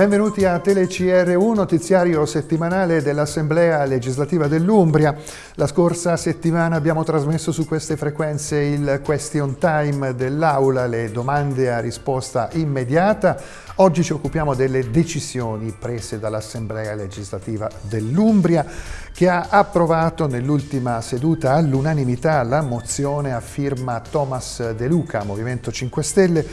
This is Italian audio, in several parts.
Benvenuti a TeleCR1, notiziario settimanale dell'Assemblea legislativa dell'Umbria. La scorsa settimana abbiamo trasmesso su queste frequenze il question time dell'Aula, le domande a risposta immediata. Oggi ci occupiamo delle decisioni prese dall'Assemblea legislativa dell'Umbria che ha approvato nell'ultima seduta all'unanimità la mozione a firma Thomas De Luca, Movimento 5 Stelle,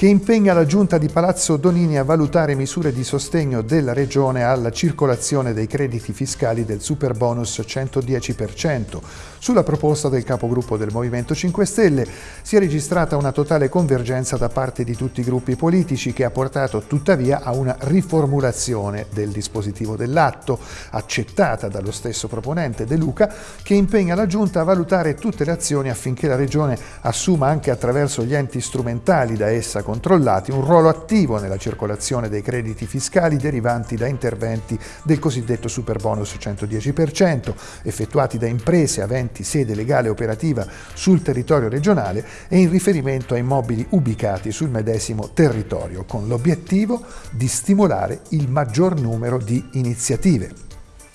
che impegna la Giunta di Palazzo Donini a valutare misure di sostegno della Regione alla circolazione dei crediti fiscali del superbonus 110%. Sulla proposta del capogruppo del Movimento 5 Stelle si è registrata una totale convergenza da parte di tutti i gruppi politici che ha portato tuttavia a una riformulazione del dispositivo dell'atto, accettata dallo stesso proponente De Luca, che impegna la Giunta a valutare tutte le azioni affinché la Regione assuma anche attraverso gli enti strumentali da essa controllati un ruolo attivo nella circolazione dei crediti fiscali derivanti da interventi del cosiddetto superbonus 110%, effettuati da imprese aventi sede legale operativa sul territorio regionale e in riferimento a immobili ubicati sul medesimo territorio, con l'obiettivo di stimolare il maggior numero di iniziative.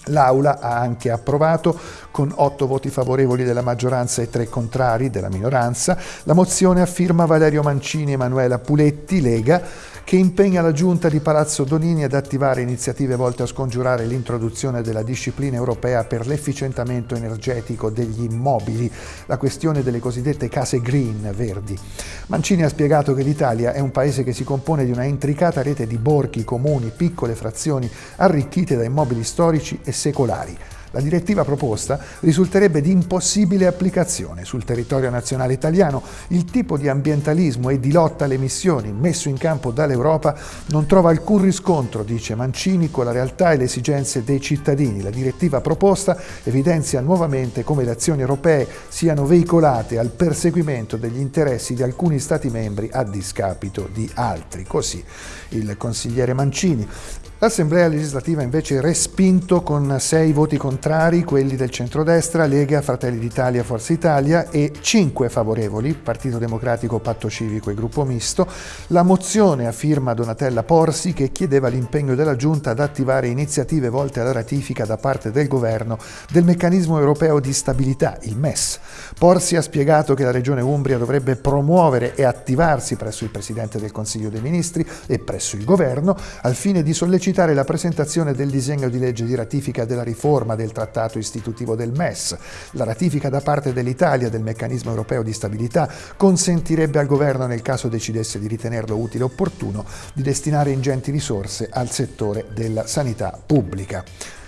L'Aula ha anche approvato, con otto voti favorevoli della maggioranza e tre contrari della minoranza, la mozione a firma Valerio Mancini e Emanuela Puletti, Lega, che impegna la Giunta di Palazzo Donini ad attivare iniziative volte a scongiurare l'introduzione della disciplina europea per l'efficientamento energetico degli immobili, la questione delle cosiddette case green, verdi. Mancini ha spiegato che l'Italia è un paese che si compone di una intricata rete di borghi, comuni, piccole frazioni arricchite da immobili storici e secolari. La direttiva proposta risulterebbe di impossibile applicazione sul territorio nazionale italiano. Il tipo di ambientalismo e di lotta alle emissioni messo in campo dall'Europa non trova alcun riscontro, dice Mancini, con la realtà e le esigenze dei cittadini. La direttiva proposta evidenzia nuovamente come le azioni europee siano veicolate al perseguimento degli interessi di alcuni Stati membri a discapito di altri. Così il consigliere Mancini. L'Assemblea legislativa invece respinto con sei voti contrari, quelli del centrodestra, Lega, Fratelli d'Italia, Forza Italia e cinque favorevoli, Partito Democratico, Patto Civico e Gruppo Misto, la mozione a firma Donatella Porsi che chiedeva l'impegno della Giunta ad attivare iniziative volte alla ratifica da parte del Governo del Meccanismo Europeo di Stabilità, il MES. Porsi ha spiegato che la Regione Umbria dovrebbe promuovere e attivarsi presso il Presidente del Consiglio dei Ministri e presso il Governo al fine di sollecitare sollecitare la presentazione del disegno di legge di ratifica della riforma del trattato istitutivo del MES. La ratifica da parte dell'Italia del meccanismo europeo di stabilità consentirebbe al governo, nel caso decidesse di ritenerlo utile e opportuno, di destinare ingenti risorse al settore della sanità pubblica.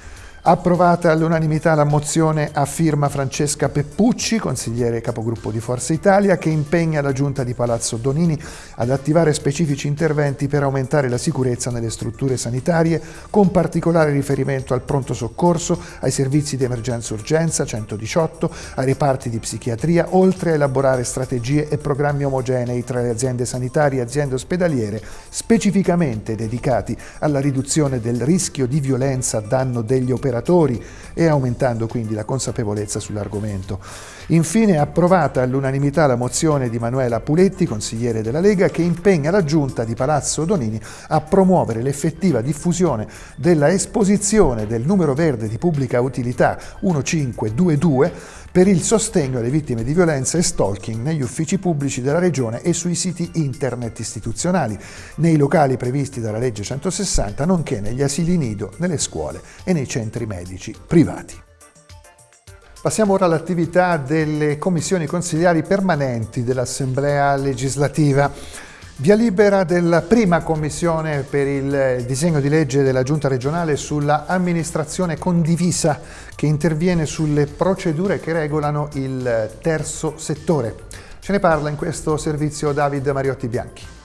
Approvata all'unanimità la mozione a firma Francesca Peppucci, consigliere capogruppo di Forza Italia, che impegna la Giunta di Palazzo Donini ad attivare specifici interventi per aumentare la sicurezza nelle strutture sanitarie, con particolare riferimento al pronto soccorso, ai servizi di emergenza-urgenza 118, ai reparti di psichiatria, oltre a elaborare strategie e programmi omogenei tra le aziende sanitarie e aziende ospedaliere, specificamente dedicati alla riduzione del rischio di violenza a danno degli operatori operatori e aumentando quindi la consapevolezza sull'argomento. Infine approvata all'unanimità la mozione di Manuela Puletti, consigliere della Lega, che impegna la Giunta di Palazzo Donini a promuovere l'effettiva diffusione della esposizione del numero verde di pubblica utilità 1522 per il sostegno alle vittime di violenza e stalking negli uffici pubblici della Regione e sui siti internet istituzionali, nei locali previsti dalla legge 160, nonché negli asili nido, nelle scuole e nei centri medici privati. Passiamo ora all'attività delle commissioni consigliari permanenti dell'Assemblea legislativa. Via libera della prima commissione per il disegno di legge della Giunta regionale sulla amministrazione condivisa che interviene sulle procedure che regolano il terzo settore. Ce ne parla in questo servizio David Mariotti Bianchi.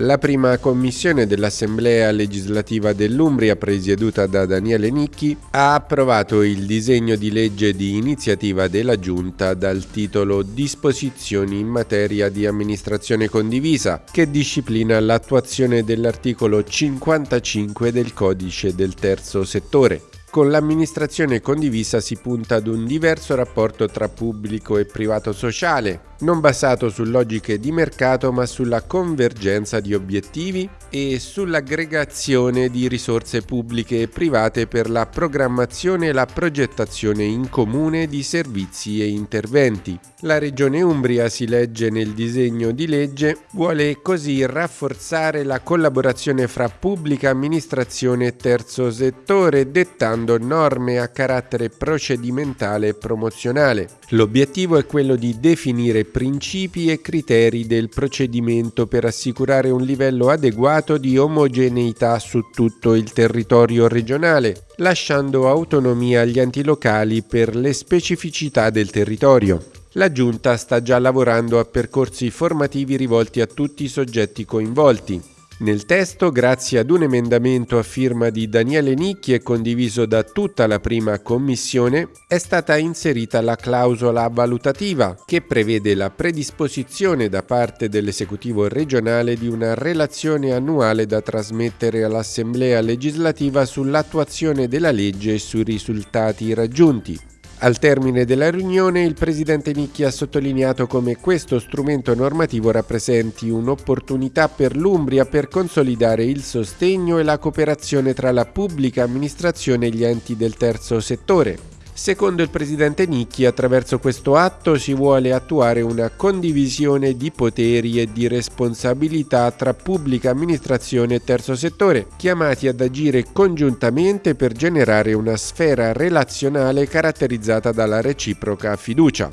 La prima commissione dell'Assemblea legislativa dell'Umbria, presieduta da Daniele Nicchi, ha approvato il disegno di legge di iniziativa della Giunta dal titolo Disposizioni in materia di amministrazione condivisa, che disciplina l'attuazione dell'articolo 55 del codice del terzo settore. Con l'amministrazione condivisa si punta ad un diverso rapporto tra pubblico e privato sociale, non basato su logiche di mercato ma sulla convergenza di obiettivi e sull'aggregazione di risorse pubbliche e private per la programmazione e la progettazione in comune di servizi e interventi. La Regione Umbria, si legge nel disegno di legge, vuole così rafforzare la collaborazione fra pubblica amministrazione e terzo settore, dettando norme a carattere procedimentale e promozionale. L'obiettivo è quello di definire principi e criteri del procedimento per assicurare un livello adeguato di omogeneità su tutto il territorio regionale, lasciando autonomia agli enti locali per le specificità del territorio. La Giunta sta già lavorando a percorsi formativi rivolti a tutti i soggetti coinvolti. Nel testo, grazie ad un emendamento a firma di Daniele Nicchi e condiviso da tutta la prima commissione, è stata inserita la clausola valutativa che prevede la predisposizione da parte dell'esecutivo regionale di una relazione annuale da trasmettere all'Assemblea legislativa sull'attuazione della legge e sui risultati raggiunti. Al termine della riunione il presidente Nicchi ha sottolineato come questo strumento normativo rappresenti un'opportunità per l'Umbria per consolidare il sostegno e la cooperazione tra la pubblica amministrazione e gli enti del terzo settore, Secondo il presidente Nicchi, attraverso questo atto si vuole attuare una condivisione di poteri e di responsabilità tra pubblica amministrazione e terzo settore, chiamati ad agire congiuntamente per generare una sfera relazionale caratterizzata dalla reciproca fiducia.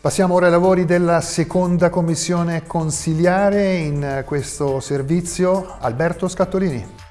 Passiamo ora ai lavori della seconda commissione consiliare in questo servizio. Alberto Scattolini.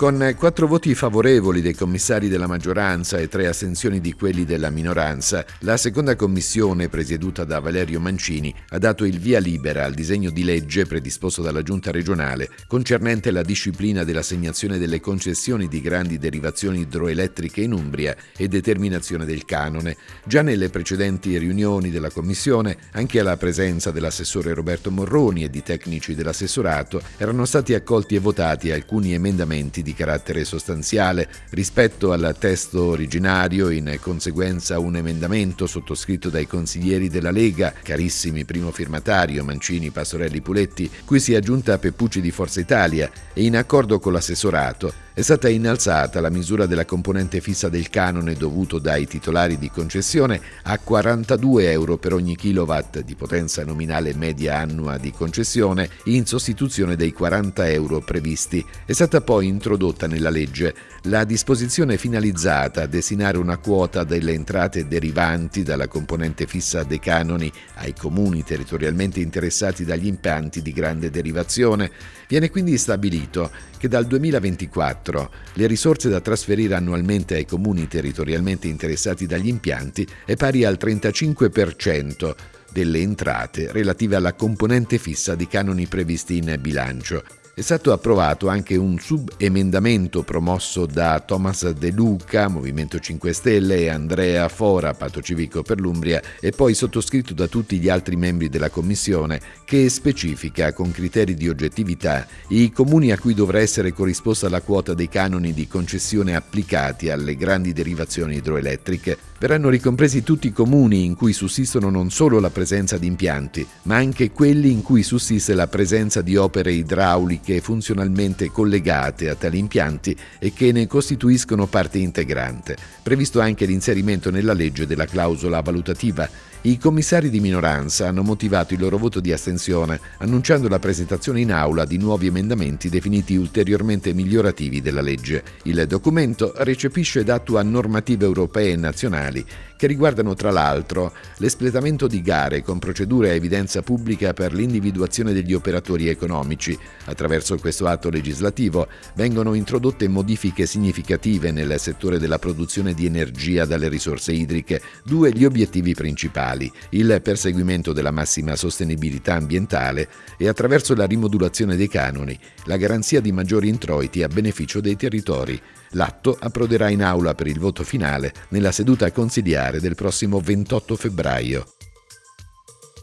Con quattro voti favorevoli dei commissari della maggioranza e tre astensioni di quelli della minoranza, la seconda commissione, presieduta da Valerio Mancini, ha dato il via libera al disegno di legge predisposto dalla Giunta regionale concernente la disciplina dell'assegnazione delle concessioni di grandi derivazioni idroelettriche in Umbria e determinazione del canone. Già nelle precedenti riunioni della commissione, anche alla presenza dell'assessore Roberto Morroni e di tecnici dell'assessorato, erano stati accolti e votati alcuni emendamenti di di carattere sostanziale. Rispetto al testo originario, in conseguenza un emendamento sottoscritto dai consiglieri della Lega, carissimi primo firmatario Mancini, Pastorelli, Puletti, cui si è aggiunta Peppucci di Forza Italia e in accordo con l'assessorato è stata innalzata la misura della componente fissa del canone dovuto dai titolari di concessione a 42 euro per ogni kilowatt di potenza nominale media annua di concessione in sostituzione dei 40 euro previsti. È stata poi introdotta nella legge la disposizione finalizzata a destinare una quota delle entrate derivanti dalla componente fissa dei canoni ai comuni territorialmente interessati dagli impianti di grande derivazione. Viene quindi stabilito che dal 2024 2024 le risorse da trasferire annualmente ai comuni territorialmente interessati dagli impianti è pari al 35% delle entrate relative alla componente fissa di canoni previsti in bilancio. È stato approvato anche un subemendamento promosso da Thomas De Luca, Movimento 5 Stelle, e Andrea Fora, Patto Civico per l'Umbria, e poi sottoscritto da tutti gli altri membri della Commissione, che specifica con criteri di oggettività i comuni a cui dovrà essere corrisposta la quota dei canoni di concessione applicati alle grandi derivazioni idroelettriche. Verranno ricompresi tutti i comuni in cui sussistono non solo la presenza di impianti, ma anche quelli in cui sussiste la presenza di opere idrauliche funzionalmente collegate a tali impianti e che ne costituiscono parte integrante. Previsto anche l'inserimento nella legge della clausola valutativa i commissari di minoranza hanno motivato il loro voto di astensione, annunciando la presentazione in aula di nuovi emendamenti definiti ulteriormente migliorativi della legge. Il documento recepisce ed attua normative europee e nazionali mondiali che riguardano tra l'altro l'espletamento di gare con procedure a evidenza pubblica per l'individuazione degli operatori economici. Attraverso questo atto legislativo vengono introdotte modifiche significative nel settore della produzione di energia dalle risorse idriche, due gli obiettivi principali il perseguimento della massima sostenibilità ambientale e attraverso la rimodulazione dei canoni, la garanzia di maggiori introiti a beneficio dei territori. L'atto approderà in aula per il voto finale nella seduta consigliare del prossimo 28 febbraio.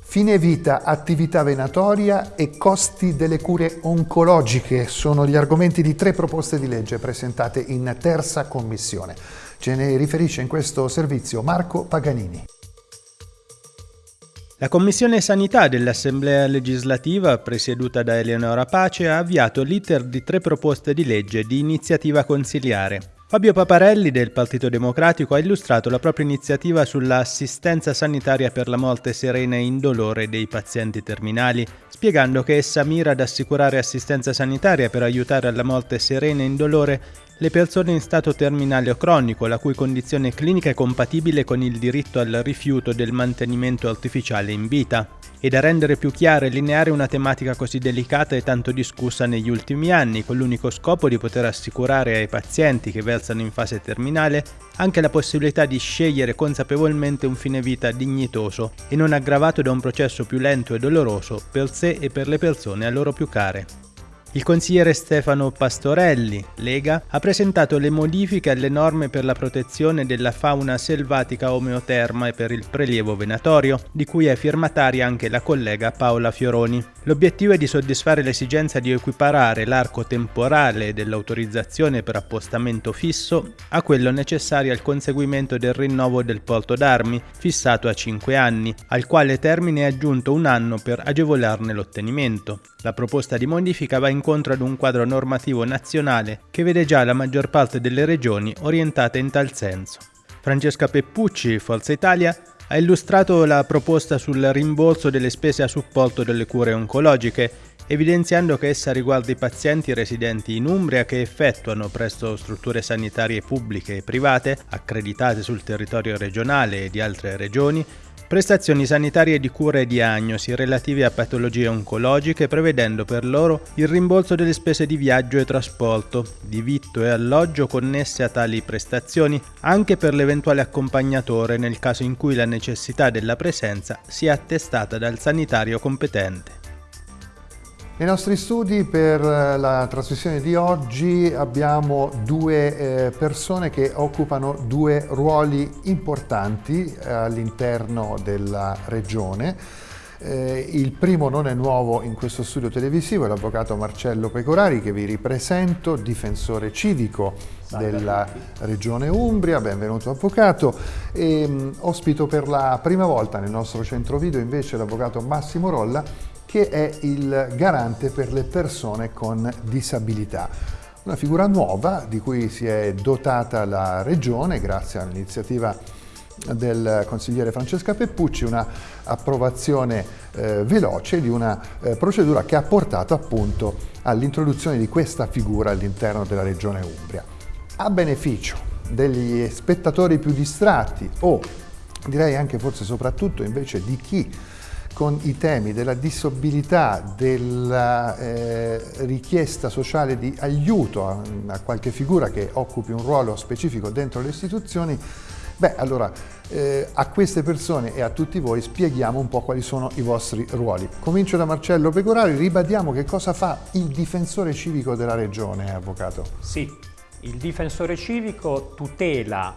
Fine vita, attività venatoria e costi delle cure oncologiche sono gli argomenti di tre proposte di legge presentate in terza commissione. Ce ne riferisce in questo servizio Marco Paganini. La Commissione Sanità dell'Assemblea legislativa, presieduta da Eleonora Pace, ha avviato l'iter di tre proposte di legge di iniziativa consiliare. Fabio Paparelli del Partito Democratico ha illustrato la propria iniziativa sull'assistenza sanitaria per la morte serena e indolore dei pazienti terminali, spiegando che essa mira ad assicurare assistenza sanitaria per aiutare alla morte serena e indolore le persone in stato terminale o cronico, la cui condizione clinica è compatibile con il diritto al rifiuto del mantenimento artificiale in vita, e da rendere più chiara e lineare una tematica così delicata e tanto discussa negli ultimi anni, con l'unico scopo di poter assicurare ai pazienti che versano in fase terminale anche la possibilità di scegliere consapevolmente un fine vita dignitoso e non aggravato da un processo più lento e doloroso per sé e per le persone a loro più care. Il consigliere Stefano Pastorelli, Lega, ha presentato le modifiche alle norme per la protezione della fauna selvatica omeoterma e per il prelievo venatorio, di cui è firmataria anche la collega Paola Fioroni. L'obiettivo è di soddisfare l'esigenza di equiparare l'arco temporale dell'autorizzazione per appostamento fisso a quello necessario al conseguimento del rinnovo del porto d'armi, fissato a 5 anni, al quale termine è aggiunto un anno per agevolarne l'ottenimento. La proposta di modifica va incontro ad un quadro normativo nazionale che vede già la maggior parte delle regioni orientate in tal senso. Francesca Peppucci, Forza Italia, ha illustrato la proposta sul rimborso delle spese a supporto delle cure oncologiche, evidenziando che essa riguarda i pazienti residenti in Umbria che effettuano presso strutture sanitarie pubbliche e private, accreditate sul territorio regionale e di altre regioni, prestazioni sanitarie di cura e diagnosi relative a patologie oncologiche prevedendo per loro il rimborso delle spese di viaggio e trasporto, di vitto e alloggio connesse a tali prestazioni anche per l'eventuale accompagnatore nel caso in cui la necessità della presenza sia attestata dal sanitario competente. Nei nostri studi per eh, la trasmissione di oggi abbiamo due eh, persone che occupano due ruoli importanti eh, all'interno della regione. Il primo non è nuovo in questo studio televisivo, è l'avvocato Marcello Pecorari che vi ripresento, difensore civico della regione Umbria, benvenuto avvocato. E, mh, ospito per la prima volta nel nostro centro video invece l'avvocato Massimo Rolla che è il garante per le persone con disabilità. Una figura nuova di cui si è dotata la Regione grazie all'iniziativa del consigliere Francesca Peppucci, una approvazione eh, veloce di una eh, procedura che ha portato appunto all'introduzione di questa figura all'interno della Regione Umbria. A beneficio degli spettatori più distratti o direi anche forse soprattutto invece di chi con i temi della disabilità, della eh, richiesta sociale di aiuto a, a, qualche figura che occupi un ruolo specifico dentro le istituzioni, beh allora eh, a queste persone e a tutti voi spieghiamo un po' quali sono i vostri ruoli. Comincio da Marcello Pecorari, ribadiamo che cosa fa il difensore civico della regione, avvocato. Sì, il difensore civico tutela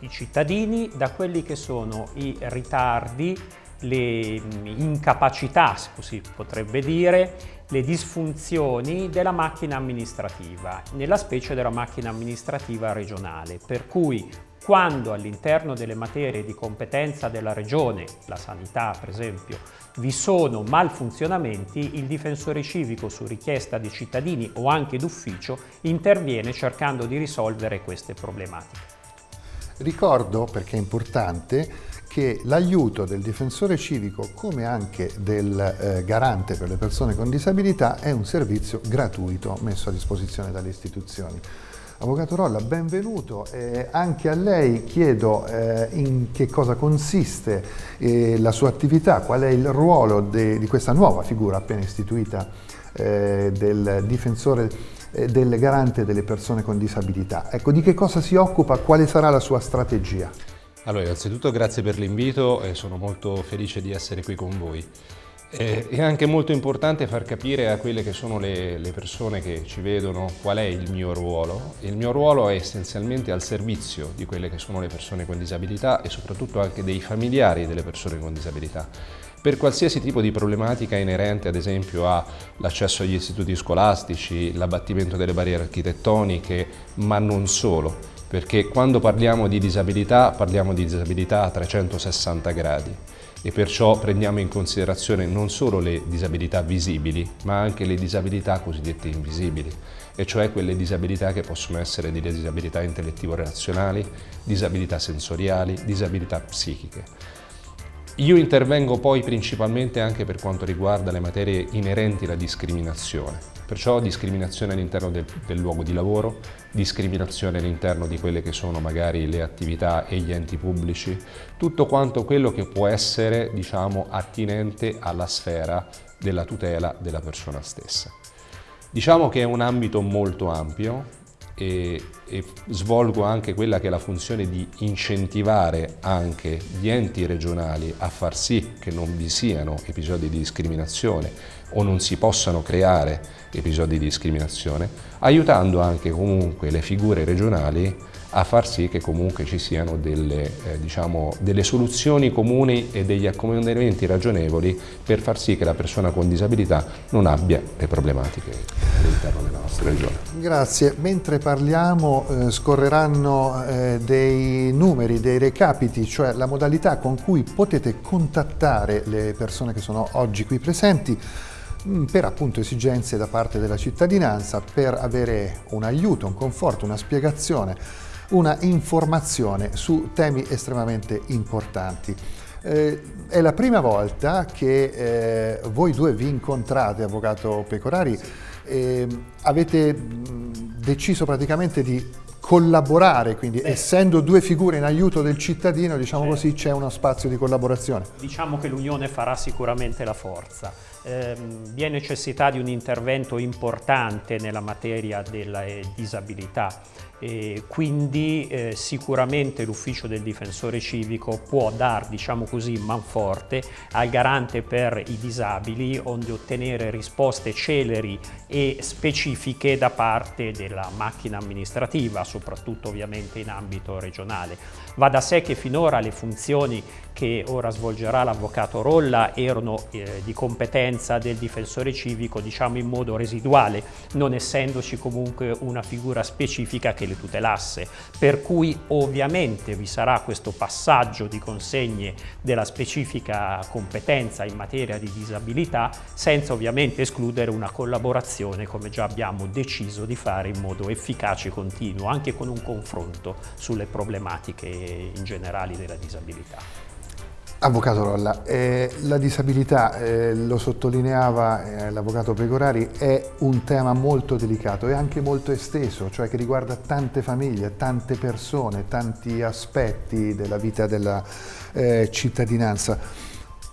i cittadini da quelli che sono i ritardi le mm, incapacità, si potrebbe dire, le disfunzioni della macchina amministrativa, nella specie della macchina amministrativa regionale, per cui quando all'interno delle materie di competenza della regione, la sanità per esempio, vi sono malfunzionamenti, il difensore civico su richiesta dei cittadini o anche d'ufficio interviene cercando di risolvere queste problematiche. Ricordo, perché è importante, che l'aiuto del difensore civico come anche del eh, garante per le persone con disabilità è un servizio gratuito messo a disposizione dalle istituzioni. Avvocato Rolla, benvenuto. Eh, anche a lei chiedo eh, in che cosa consiste eh, la sua attività, qual è il ruolo di questa nuova figura appena istituita eh, del difensore eh, del garante delle persone con disabilità. Ecco, di che cosa si occupa, quale sarà la sua strategia? Allora, innanzitutto grazie per l'invito e sono molto felice di essere qui con voi. Eh, è anche molto importante far capire a quelle che sono le, le, persone che ci vedono qual è il mio ruolo. Il mio ruolo è essenzialmente al servizio di quelle che sono le persone con disabilità e soprattutto anche dei familiari delle persone con disabilità. Per qualsiasi tipo di problematica inerente ad esempio all'accesso agli istituti scolastici, l'abbattimento delle barriere architettoniche, ma non solo. Perché quando parliamo di disabilità parliamo di disabilità a 360 gradi. E perciò prendiamo in considerazione non solo le disabilità visibili ma anche le disabilità cosiddette invisibili. E cioè quelle disabilità che possono essere di disabilità intellettivo-relazionali, disabilità sensoriali, disabilità psichiche. Io intervengo poi principalmente anche per quanto riguarda le materie inerenti alla discriminazione, perciò discriminazione all'interno del, del, luogo di lavoro, discriminazione all'interno di quelle che sono magari le attività e gli enti pubblici, tutto quanto quello che può essere diciamo, attinente alla sfera della tutela della persona stessa. Diciamo che è un ambito molto ampio e, e, svolgo anche quella che è la funzione di incentivare anche gli enti regionali a far sì che non vi siano episodi di discriminazione o non si possano creare episodi di discriminazione, aiutando anche comunque le figure regionali a far sì che comunque ci siano delle, eh, diciamo, delle soluzioni comuni e degli accomodamenti ragionevoli per far sì che la persona con disabilità non abbia le problematiche all'interno della nostra regione. Grazie. Mentre parliamo eh, scorreranno eh, dei numeri, dei recapiti, cioè la modalità con cui potete contattare le persone che sono oggi qui presenti mm, per appunto esigenze da parte della cittadinanza, per avere un aiuto, un conforto, una spiegazione una informazione su temi estremamente importanti. Eh, è la prima volta che eh, voi due vi incontrate, Avvocato Pecorari, e avete deciso praticamente di collaborare, quindi Beh. essendo due figure in aiuto del cittadino, diciamo certo. così, c'è uno spazio di collaborazione. Diciamo che l'unione farà sicuramente la forza. Eh, vi è necessità di un intervento importante nella materia della eh, disabilità e quindi eh, sicuramente l'ufficio del difensore civico può dar, diciamo così, manforte al garante per i disabili onde ottenere risposte celeri e specifiche da parte della macchina amministrativa, soprattutto ovviamente in ambito regionale. Va da sé che finora le funzioni che ora svolgerà l'avvocato Rolla erano eh, di competenza del difensore civico diciamo in modo residuale, non essendoci comunque una figura specifica che le tutelasse, per cui ovviamente vi sarà questo passaggio di consegne della specifica competenza in materia di disabilità senza ovviamente escludere una collaborazione come già abbiamo deciso di fare in modo efficace e continuo, anche con un confronto sulle problematiche in generali della disabilità. Avvocato Rolla, eh, la disabilità, eh, lo sottolineava eh, l'avvocato Pregorari, è un tema molto delicato e anche molto esteso, cioè che riguarda tante famiglie, tante persone, tanti aspetti della vita della eh, cittadinanza.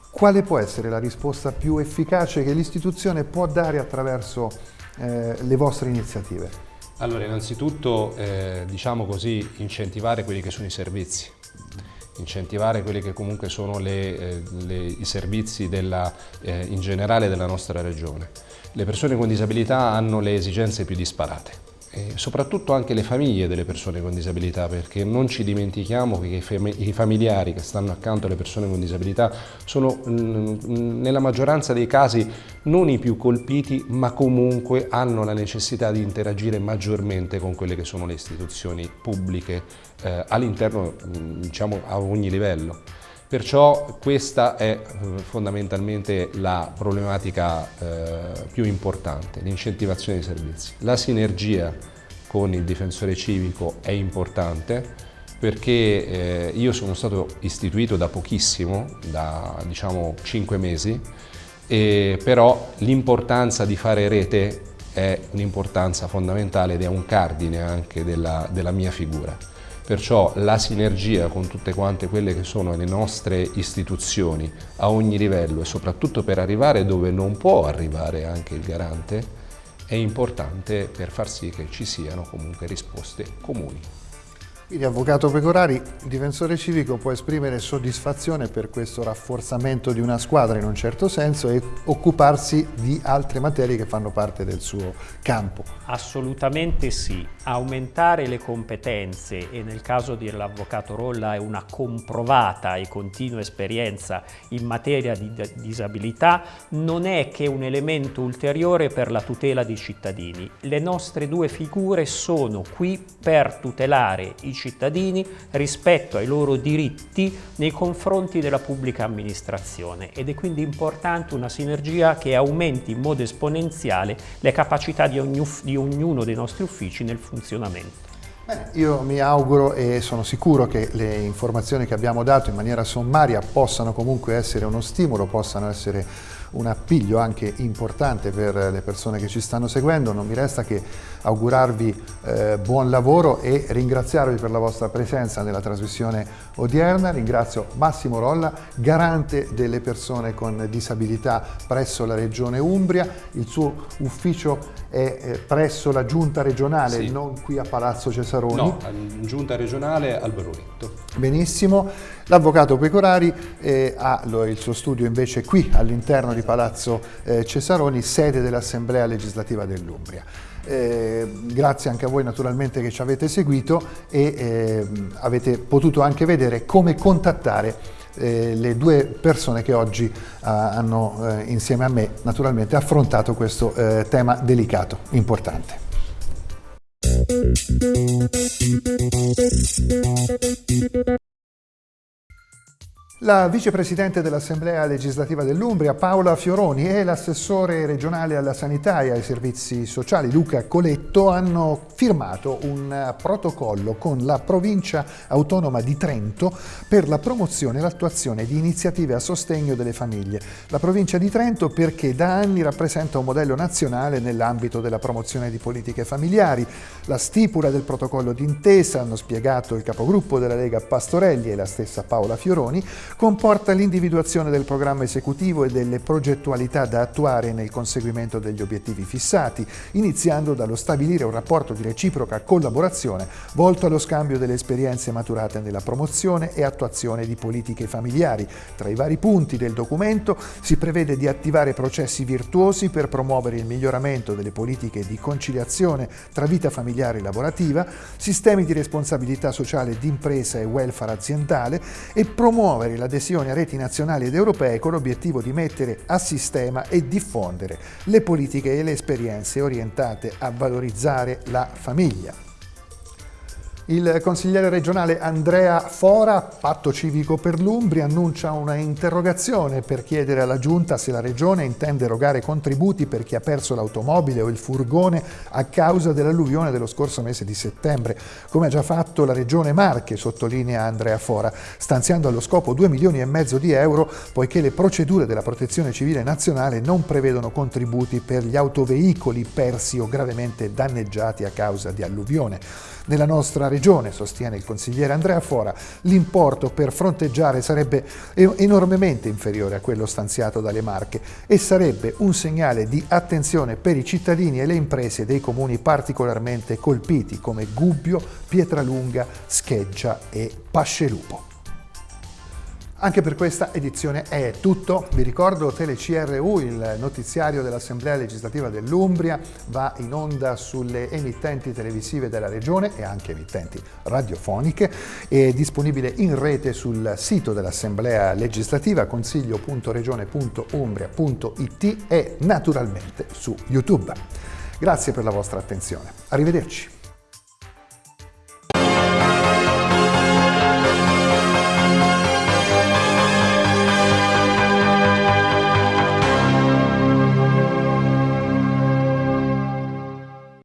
Quale può essere la risposta più efficace che l'istituzione può dare attraverso eh, le vostre iniziative? Allora, innanzitutto, eh, diciamo così, incentivare quelli che sono i servizi incentivare quelli che comunque sono le, eh, le, i servizi della, eh, in generale della nostra regione. Le persone con disabilità hanno le esigenze più disparate e soprattutto anche le famiglie delle persone con disabilità perché non ci dimentichiamo che i familiari che stanno accanto alle persone con disabilità sono nella maggioranza dei casi non i più colpiti ma comunque hanno la necessità di interagire maggiormente con quelle che sono le istituzioni pubbliche eh, all'interno diciamo a ogni livello. Perciò questa è eh, fondamentalmente la problematica eh, più importante, l'incentivazione dei servizi. La sinergia con il difensore civico è importante perché eh, io sono stato istituito da pochissimo, da diciamo 5 mesi, e però l'importanza di fare rete è un'importanza fondamentale ed è un cardine anche della, della mia figura. Perciò la sinergia con tutte quante quelle che sono le nostre istituzioni a ogni livello e soprattutto per arrivare dove non può arrivare anche il garante è importante per far sì che ci siano comunque risposte comuni. Quindi Avvocato Pecorari, il difensore civico può esprimere soddisfazione per questo rafforzamento di una squadra in un certo senso e occuparsi di altre materie che fanno parte del suo campo. Assolutamente sì. Aumentare le competenze e nel caso dell'Avvocato Rolla è una comprovata e continua esperienza in materia di disabilità non è che un elemento ulteriore per la tutela dei cittadini. Le nostre due figure sono qui per tutelare i cittadini rispetto ai loro diritti nei confronti della pubblica amministrazione ed è quindi importante una sinergia che aumenti in modo esponenziale le capacità di, ogni, di ognuno dei nostri uffici nel funzionamento. Bene, io mi auguro e sono sicuro che le informazioni che abbiamo dato in maniera sommaria possano comunque essere uno stimolo, possano essere un appiglio anche importante per le persone che ci stanno seguendo. Non mi resta che augurarvi eh, buon lavoro e ringraziarvi per la vostra presenza nella trasmissione odierna. Ringrazio Massimo Rolla, garante delle persone con disabilità presso la Regione Umbria. Il suo ufficio è eh, presso la giunta regionale, sì. non qui a Palazzo Cesaroni. No, giunta regionale al Berruetto. Benissimo. L'avvocato Pecorari eh, ha il suo studio invece qui all'interno di Palazzo eh, Cesaroni, sede dell'Assemblea legislativa dell'Umbria. Eh, grazie anche a voi naturalmente che ci avete seguito e eh, avete potuto anche vedere come contattare eh, le due persone che oggi eh, hanno eh, insieme a me naturalmente affrontato questo eh, tema delicato, importante. La vicepresidente dell'Assemblea legislativa dell'Umbria, Paola Fioroni, e l'assessore regionale alla sanità e ai servizi sociali, Luca Coletto, hanno firmato un protocollo con la provincia autonoma di Trento per la promozione e l'attuazione di iniziative a sostegno delle famiglie. La provincia di Trento perché da anni rappresenta un modello nazionale nell'ambito della promozione di politiche familiari. La stipula del protocollo d'intesa, hanno spiegato il capogruppo della Lega Pastorelli e la stessa Paola Fioroni, comporta l'individuazione del programma esecutivo e delle progettualità da attuare nel conseguimento degli obiettivi fissati, iniziando dallo stabilire un rapporto di reciproca collaborazione volto allo scambio delle esperienze maturate nella promozione e attuazione di politiche familiari. Tra i vari punti del documento si prevede di attivare processi virtuosi per promuovere il miglioramento delle politiche di conciliazione tra vita familiare e lavorativa, sistemi di responsabilità sociale d'impresa e welfare aziendale e promuovere la l'adesione a reti nazionali ed europee con l'obiettivo di mettere a sistema e diffondere le politiche e le esperienze orientate a valorizzare la famiglia. Il consigliere regionale Andrea Fora, Patto Civico per l'Umbria, annuncia una interrogazione per chiedere alla Giunta se la Regione intende erogare contributi per chi ha perso l'automobile o il furgone a causa dell'alluvione dello scorso mese di settembre, come ha già fatto la Regione Marche, sottolinea Andrea Fora, stanziando allo scopo 2 milioni e mezzo di euro poiché le procedure della Protezione Civile Nazionale non prevedono contributi per gli autoveicoli persi o gravemente danneggiati a causa di alluvione. Nella nostra regione, sostiene il consigliere Andrea Fora, l'importo per fronteggiare sarebbe enormemente inferiore a quello stanziato dalle Marche e sarebbe un segnale di attenzione per i cittadini e le imprese dei comuni particolarmente colpiti come Gubbio, Pietralunga, Scheggia e Pascelupo. Anche per questa edizione è tutto. Vi ricordo TeleCRU, il notiziario dell'Assemblea legislativa dell'Umbria, va in onda sulle emittenti televisive della Regione e anche emittenti radiofoniche. È disponibile in rete sul sito dell'Assemblea legislativa consiglio.regione.umbria.it e naturalmente su YouTube. Grazie per la vostra attenzione. Arrivederci.